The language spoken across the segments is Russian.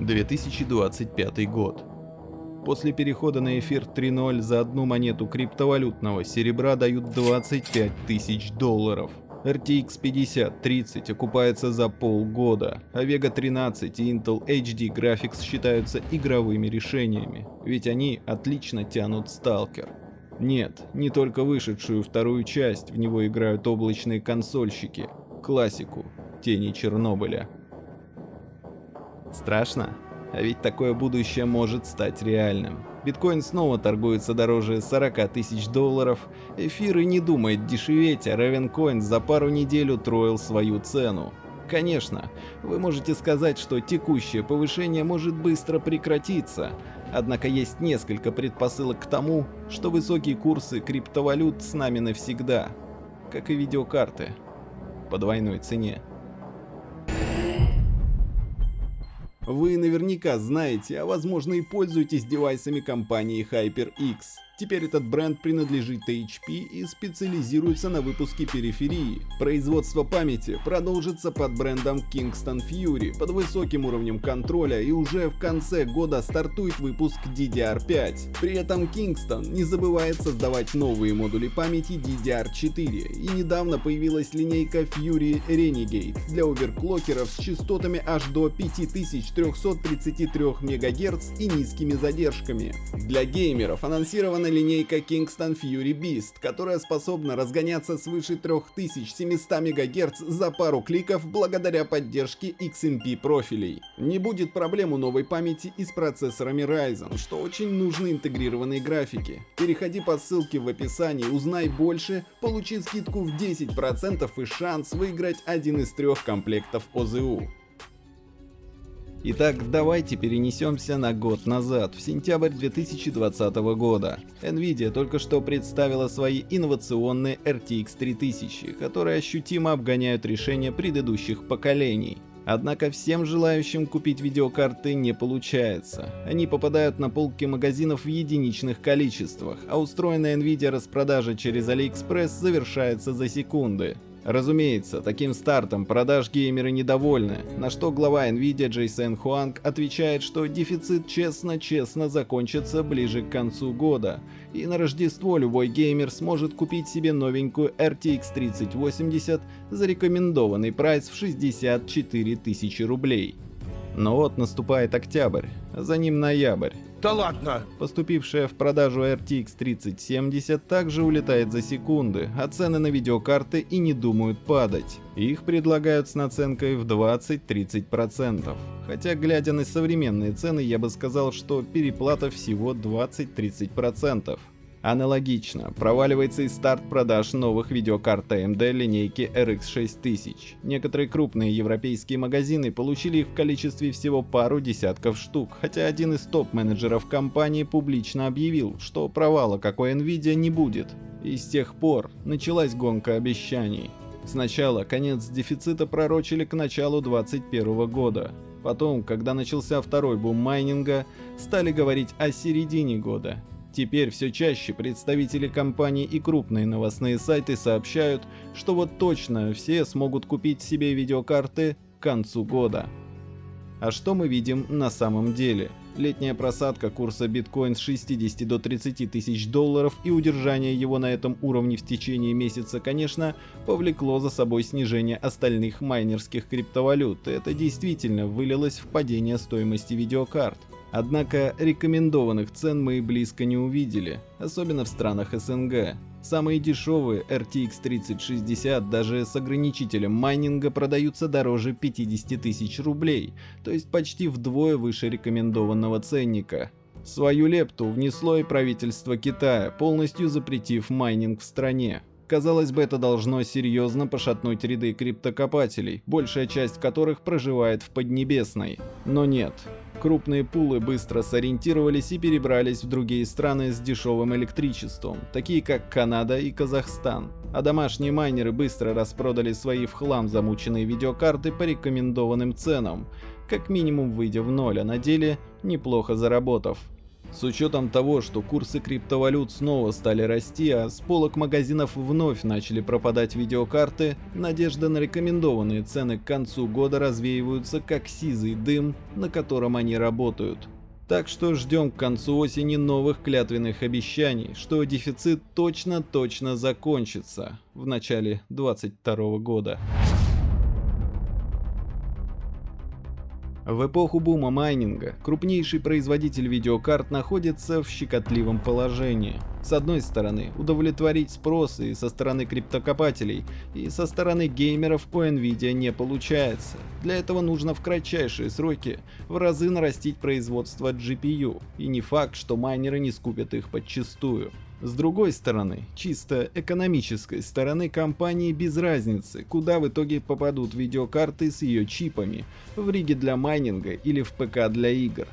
2025 год. После перехода на эфир 3.0 за одну монету криптовалютного серебра дают 25 тысяч долларов. RTX 5030 окупается за полгода, а Vega 13 и Intel HD Graphics считаются игровыми решениями, ведь они отлично тянут Stalker. Нет, не только вышедшую вторую часть в него играют облачные консольщики, классику, Тени Чернобыля. Страшно? А ведь такое будущее может стать реальным. Биткоин снова торгуется дороже 40 тысяч долларов, эфир и не думает дешеветь, а Ravencoin за пару недель утроил свою цену. Конечно, вы можете сказать, что текущее повышение может быстро прекратиться, однако есть несколько предпосылок к тому, что высокие курсы криптовалют с нами навсегда, как и видеокарты, по двойной цене. Вы наверняка знаете, а возможно и пользуетесь девайсами компании HyperX. Теперь этот бренд принадлежит HP и специализируется на выпуске периферии. Производство памяти продолжится под брендом Kingston Fury под высоким уровнем контроля и уже в конце года стартует выпуск DDR5. При этом Kingston не забывает создавать новые модули памяти DDR4 и недавно появилась линейка Fury Renegade для оверклокеров с частотами аж до 5333 МГц и низкими задержками. Для геймеров анонсирована линейка Kingston Fury Beast, которая способна разгоняться свыше 3700 МГц за пару кликов благодаря поддержке XMP профилей. Не будет проблем у новой памяти и с процессорами Ryzen, что очень нужны интегрированные графики. Переходи по ссылке в описании, узнай больше, получи скидку в 10% и шанс выиграть один из трех комплектов ОЗУ. Итак, давайте перенесемся на год назад, в сентябрь 2020 года. Nvidia только что представила свои инновационные RTX 3000, которые ощутимо обгоняют решения предыдущих поколений. Однако всем желающим купить видеокарты не получается. Они попадают на полки магазинов в единичных количествах, а устроенная Nvidia распродажа через AliExpress завершается за секунды. Разумеется, таким стартом продаж геймеры недовольны, на что глава Nvidia Джейсон Хуанг отвечает, что дефицит честно-честно закончится ближе к концу года, и на Рождество любой геймер сможет купить себе новенькую RTX 3080 за рекомендованный прайс в 64 тысячи рублей. Но вот наступает октябрь, за ним ноябрь. Да ладно! Поступившая в продажу RTX 3070 также улетает за секунды, а цены на видеокарты и не думают падать. Их предлагают с наценкой в 20-30%. Хотя, глядя на современные цены, я бы сказал, что переплата всего 20-30%. Аналогично, проваливается и старт продаж новых видеокарт AMD линейки RX 6000. Некоторые крупные европейские магазины получили их в количестве всего пару десятков штук, хотя один из топ-менеджеров компании публично объявил, что провала какой Nvidia не будет. И с тех пор началась гонка обещаний. Сначала конец дефицита пророчили к началу 2021 года. Потом, когда начался второй бум майнинга, стали говорить о середине года. Теперь все чаще представители компаний и крупные новостные сайты сообщают, что вот точно все смогут купить себе видеокарты к концу года. А что мы видим на самом деле? Летняя просадка курса биткоин с 60 до 30 тысяч долларов и удержание его на этом уровне в течение месяца, конечно, повлекло за собой снижение остальных майнерских криптовалют. Это действительно вылилось в падение стоимости видеокарт. Однако рекомендованных цен мы и близко не увидели, особенно в странах СНГ. Самые дешевые RTX 3060 даже с ограничителем майнинга продаются дороже 50 тысяч рублей, то есть почти вдвое выше рекомендованного ценника. Свою лепту внесло и правительство Китая, полностью запретив майнинг в стране. Казалось бы, это должно серьезно пошатнуть ряды криптокопателей, большая часть которых проживает в Поднебесной. Но нет, Крупные пулы быстро сориентировались и перебрались в другие страны с дешевым электричеством, такие как Канада и Казахстан. А домашние майнеры быстро распродали свои в хлам замученные видеокарты по рекомендованным ценам, как минимум выйдя в ноль, а на деле неплохо заработав. С учетом того, что курсы криптовалют снова стали расти, а с полок магазинов вновь начали пропадать видеокарты, надежда на рекомендованные цены к концу года развеиваются как сизый дым, на котором они работают. Так что ждем к концу осени новых клятвенных обещаний, что дефицит точно-точно закончится в начале 2022 года. В эпоху бума майнинга крупнейший производитель видеокарт находится в щекотливом положении. С одной стороны, удовлетворить спрос и со стороны криптокопателей, и со стороны геймеров у Nvidia не получается. Для этого нужно в кратчайшие сроки в разы нарастить производство GPU, и не факт, что майнеры не скупят их подчистую. С другой стороны, чисто экономической стороны компании без разницы, куда в итоге попадут видеокарты с ее чипами, в риге для майнинга или в ПК для игр.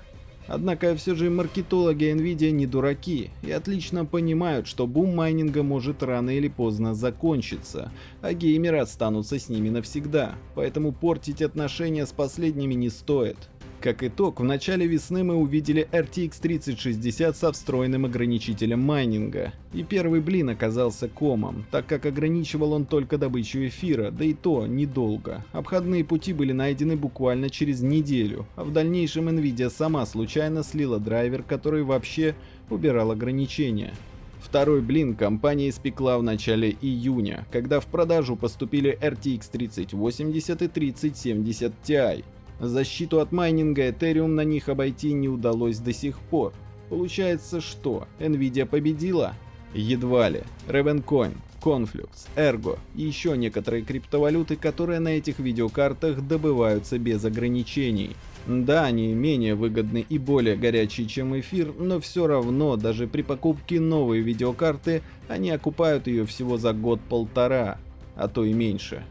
Однако все же маркетологи Nvidia не дураки и отлично понимают, что бум майнинга может рано или поздно закончиться, а геймеры останутся с ними навсегда, поэтому портить отношения с последними не стоит. Как итог, в начале весны мы увидели RTX 3060 со встроенным ограничителем майнинга. И первый блин оказался комом, так как ограничивал он только добычу эфира, да и то недолго. Обходные пути были найдены буквально через неделю, а в дальнейшем Nvidia сама случайно слила драйвер, который вообще убирал ограничения. Второй блин компания испекла в начале июня, когда в продажу поступили RTX 3080 и 3070 Ti. Защиту от майнинга Ethereum на них обойти не удалось до сих пор. Получается что, Nvidia победила? Едва ли. Ravencoin, Conflux, Ergo и еще некоторые криптовалюты, которые на этих видеокартах добываются без ограничений. Да, они менее выгодны и более горячие, чем эфир, но все равно, даже при покупке новой видеокарты, они окупают ее всего за год-полтора, а то и меньше.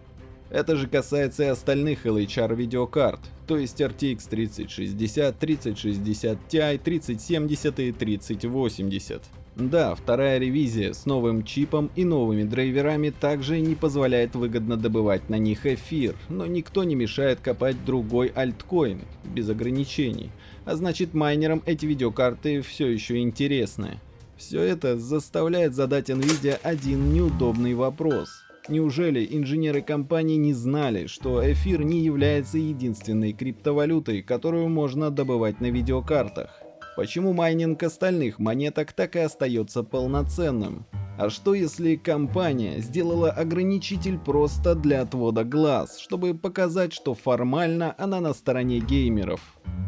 Это же касается и остальных LHR видеокарт, то есть RTX 3060, 3060 Ti, 3070 и 3080. Да, вторая ревизия с новым чипом и новыми драйверами также не позволяет выгодно добывать на них эфир, но никто не мешает копать другой альткоин, без ограничений. А значит майнерам эти видеокарты все еще интересны. Все это заставляет задать Nvidia один неудобный вопрос – Неужели инженеры компании не знали, что эфир не является единственной криптовалютой, которую можно добывать на видеокартах? Почему майнинг остальных монеток так и остается полноценным? А что если компания сделала ограничитель просто для отвода глаз, чтобы показать, что формально она на стороне геймеров?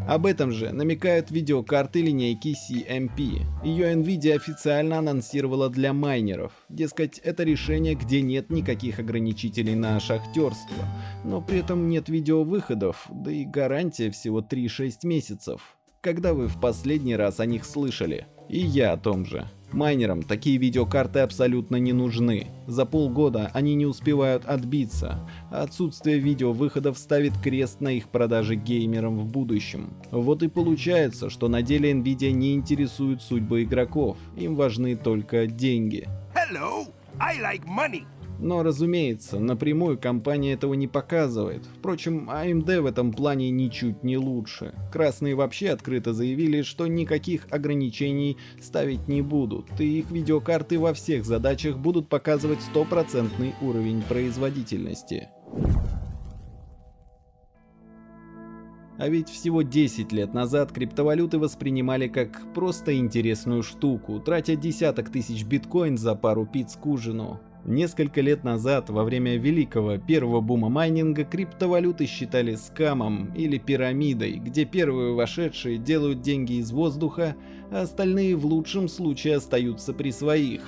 Об этом же намекают видеокарты линейки CMP. Ее Nvidia официально анонсировала для майнеров. Дескать, это решение, где нет никаких ограничителей на шахтерство. Но при этом нет видеовыходов, да и гарантия всего 3-6 месяцев. Когда вы в последний раз о них слышали? И я о том же. Майнерам такие видеокарты абсолютно не нужны. За полгода они не успевают отбиться, отсутствие видеовыходов ставит крест на их продаже геймерам в будущем. Вот и получается, что на деле Nvidia не интересует судьбы игроков, им важны только деньги. Hello, I like money. Но, разумеется, напрямую компания этого не показывает. Впрочем, AMD в этом плане ничуть не лучше. Красные вообще открыто заявили, что никаких ограничений ставить не будут, и их видеокарты во всех задачах будут показывать стопроцентный уровень производительности. А ведь всего 10 лет назад криптовалюты воспринимали как просто интересную штуку, тратя десяток тысяч биткоин за пару пиц к ужину. Несколько лет назад, во время великого первого бума майнинга, криптовалюты считали скамом или пирамидой, где первые вошедшие делают деньги из воздуха, а остальные в лучшем случае остаются при своих.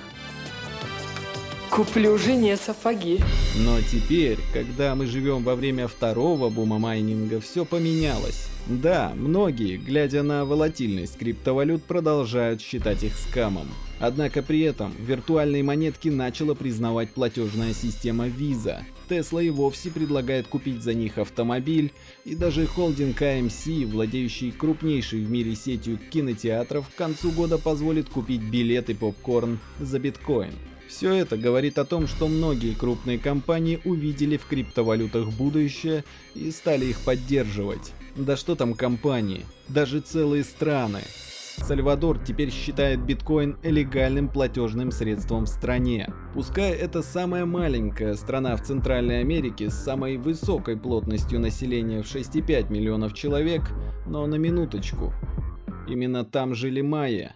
Куплю жене сапоги. Но теперь, когда мы живем во время второго бума майнинга, все поменялось. Да, многие, глядя на волатильность криптовалют, продолжают считать их скамом. Однако при этом виртуальные монетки начала признавать платежная система Visa. Tesla и вовсе предлагает купить за них автомобиль, и даже холдинг AMC, владеющий крупнейшей в мире сетью кинотеатров, к концу года позволит купить билет и попкорн за биткоин. Все это говорит о том, что многие крупные компании увидели в криптовалютах будущее и стали их поддерживать. Да что там компании, даже целые страны. Сальвадор теперь считает биткоин легальным платежным средством в стране. Пускай это самая маленькая страна в Центральной Америке с самой высокой плотностью населения в 6,5 миллионов человек, но на минуточку. Именно там жили майя.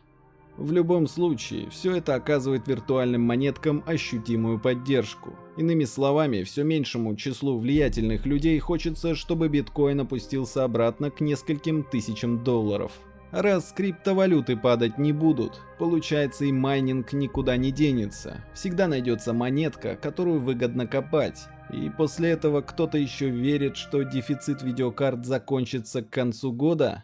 В любом случае, все это оказывает виртуальным монеткам ощутимую поддержку. Иными словами, все меньшему числу влиятельных людей хочется, чтобы биткоин опустился обратно к нескольким тысячам долларов. Раз криптовалюты падать не будут, получается и майнинг никуда не денется. Всегда найдется монетка, которую выгодно копать. И после этого кто-то еще верит, что дефицит видеокарт закончится к концу года?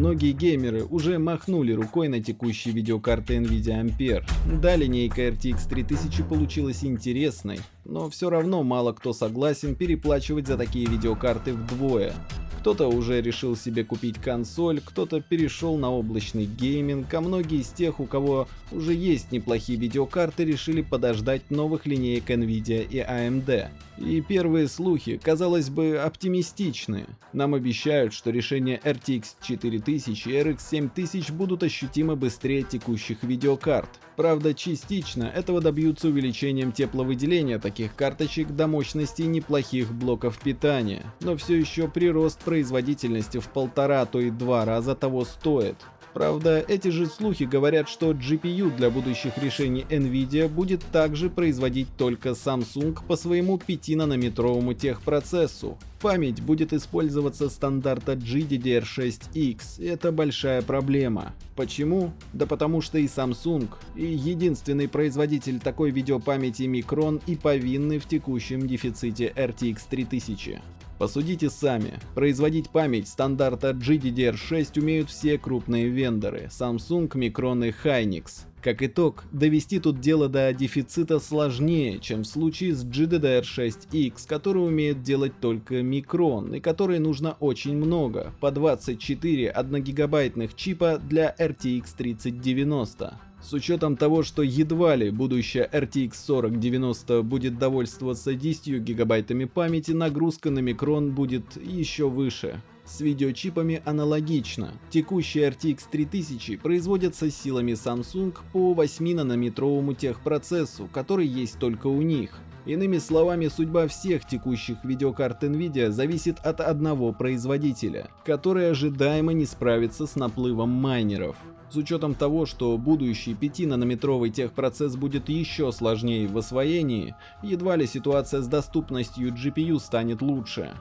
Многие геймеры уже махнули рукой на текущие видеокарты Nvidia Ampere. Да, линейка RTX 3000 получилась интересной, но все равно мало кто согласен переплачивать за такие видеокарты вдвое. Кто-то уже решил себе купить консоль, кто-то перешел на облачный гейминг, а многие из тех, у кого уже есть неплохие видеокарты, решили подождать новых линеек Nvidia и AMD. И первые слухи, казалось бы, оптимистичны. Нам обещают, что решения RTX 4000 и RX 7000 будут ощутимо быстрее текущих видеокарт. Правда, частично этого добьются увеличением тепловыделения таких карточек до мощности неплохих блоков питания, но все еще прирост производительности в полтора, то и два раза того стоит. Правда, эти же слухи говорят, что GPU для будущих решений Nvidia будет также производить только Samsung по своему 5-нанометровому техпроцессу. Память будет использоваться стандарта GDDR6X, и это большая проблема. Почему? Да потому что и Samsung, и единственный производитель такой видеопамяти Micron и повинны в текущем дефиците RTX 3000. Посудите сами. Производить память стандарта GDDR6 умеют все крупные вендоры – Samsung, Micron и Hynix. Как итог, довести тут дело до дефицита сложнее, чем в случае с GDDR6X, который умеет делать только Micron, и которой нужно очень много, по 24 1 чипа для RTX 3090. С учетом того, что едва ли будущая RTX 4090 будет довольствоваться 10 гигабайтами памяти, нагрузка на микрон будет еще выше. С видеочипами аналогично. Текущие RTX 3000 производятся силами Samsung по 8-нанометровому техпроцессу, который есть только у них. Иными словами, судьба всех текущих видеокарт Nvidia зависит от одного производителя, который ожидаемо не справится с наплывом майнеров. С учетом того, что будущий 5-нанометровый техпроцесс будет еще сложнее в освоении, едва ли ситуация с доступностью GPU станет лучше.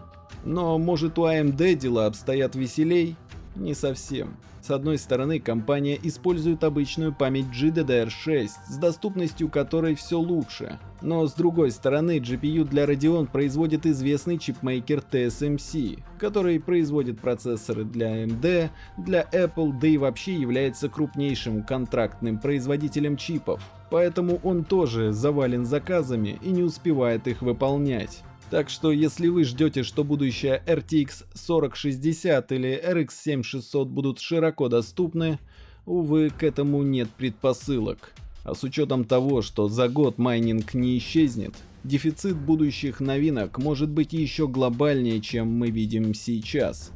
Но может у AMD дела обстоят веселей? Не совсем. С одной стороны, компания использует обычную память GDDR6, с доступностью которой все лучше. Но с другой стороны, GPU для Radeon производит известный чипмейкер TSMC, который производит процессоры для AMD, для Apple, да и вообще является крупнейшим контрактным производителем чипов. Поэтому он тоже завален заказами и не успевает их выполнять. Так что если вы ждете, что будущая RTX 4060 или RX 7600 будут широко доступны, увы, к этому нет предпосылок. А с учетом того, что за год майнинг не исчезнет, дефицит будущих новинок может быть еще глобальнее, чем мы видим сейчас.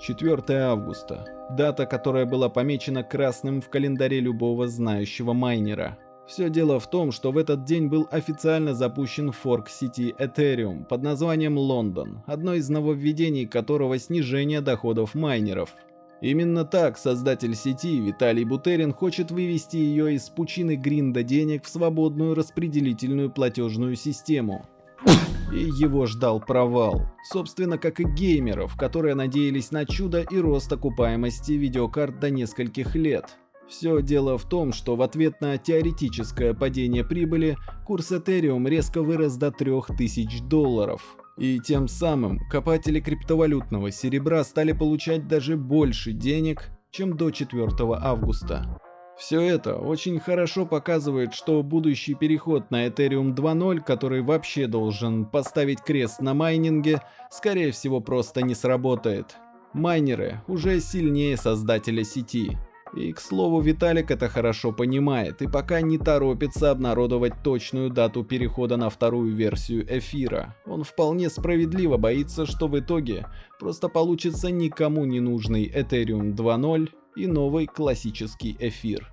4 августа. Дата, которая была помечена красным в календаре любого знающего майнера. Все дело в том, что в этот день был официально запущен форк сети Ethereum под названием Лондон, одно из нововведений которого снижение доходов майнеров. Именно так создатель сети Виталий Бутерин хочет вывести ее из пучины гринда денег в свободную распределительную платежную систему. И его ждал провал. Собственно, как и геймеров, которые надеялись на чудо и рост окупаемости видеокарт до нескольких лет. Все дело в том, что в ответ на теоретическое падение прибыли, курс Ethereum резко вырос до 3000 долларов. И тем самым копатели криптовалютного серебра стали получать даже больше денег, чем до 4 августа. Все это очень хорошо показывает, что будущий переход на Ethereum 2.0, который вообще должен поставить крест на майнинге, скорее всего просто не сработает. Майнеры уже сильнее создателя сети. И, к слову, Виталик это хорошо понимает и пока не торопится обнародовать точную дату перехода на вторую версию эфира. Он вполне справедливо боится, что в итоге просто получится никому не нужный Ethereum 2.0 и новый классический эфир.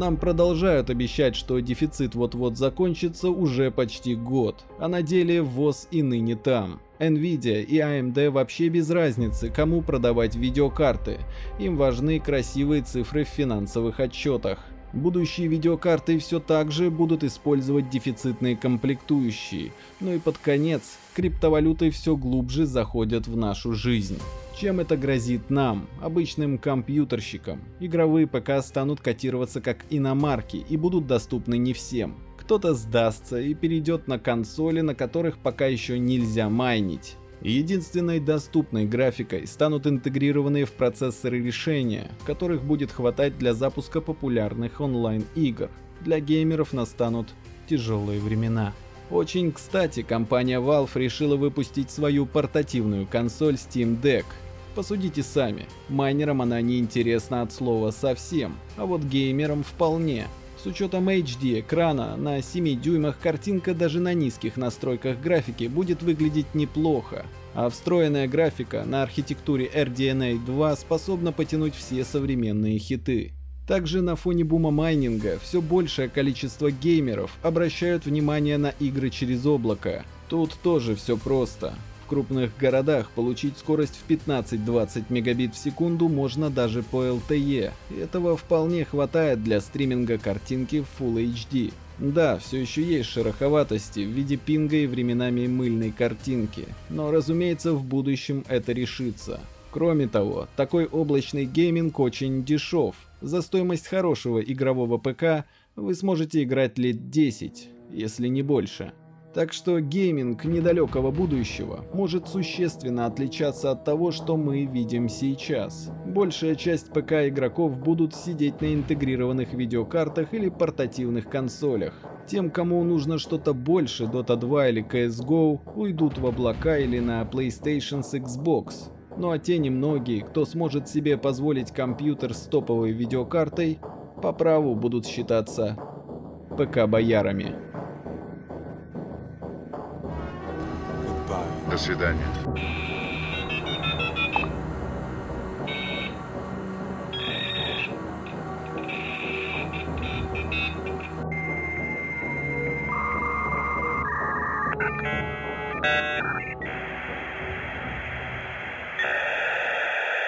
Нам продолжают обещать, что дефицит вот-вот закончится уже почти год, а на деле ВОЗ и ныне там. Nvidia и AMD вообще без разницы, кому продавать видеокарты, им важны красивые цифры в финансовых отчетах. Будущие видеокарты все так же будут использовать дефицитные комплектующие, ну и под конец криптовалюты все глубже заходят в нашу жизнь. Чем это грозит нам, обычным компьютерщикам? Игровые ПК станут котироваться как иномарки и будут доступны не всем. Кто-то сдастся и перейдет на консоли, на которых пока еще нельзя майнить. Единственной доступной графикой станут интегрированные в процессоры решения, которых будет хватать для запуска популярных онлайн-игр. Для геймеров настанут тяжелые времена. Очень кстати, компания Valve решила выпустить свою портативную консоль Steam Deck. Посудите сами, майнерам она не интересна от слова совсем, а вот геймерам вполне. С учетом HD экрана на 7 дюймах картинка даже на низких настройках графики будет выглядеть неплохо, а встроенная графика на архитектуре RDNA 2 способна потянуть все современные хиты. Также на фоне бума майнинга все большее количество геймеров обращают внимание на игры через облако. Тут тоже все просто крупных городах получить скорость в 15-20 мегабит в секунду можно даже по LTE. Этого вполне хватает для стриминга картинки в Full HD. Да, все еще есть шероховатости в виде пинга и временами мыльной картинки, но разумеется в будущем это решится. Кроме того, такой облачный гейминг очень дешев. За стоимость хорошего игрового ПК вы сможете играть лет 10, если не больше. Так что гейминг недалекого будущего может существенно отличаться от того, что мы видим сейчас. Большая часть ПК игроков будут сидеть на интегрированных видеокартах или портативных консолях. Тем, кому нужно что-то больше Dota 2 или CSGO, уйдут в облака или на PlayStation с Xbox. Ну а те немногие, кто сможет себе позволить компьютер с топовой видеокартой, по праву будут считаться ПК-боярами. Свидания.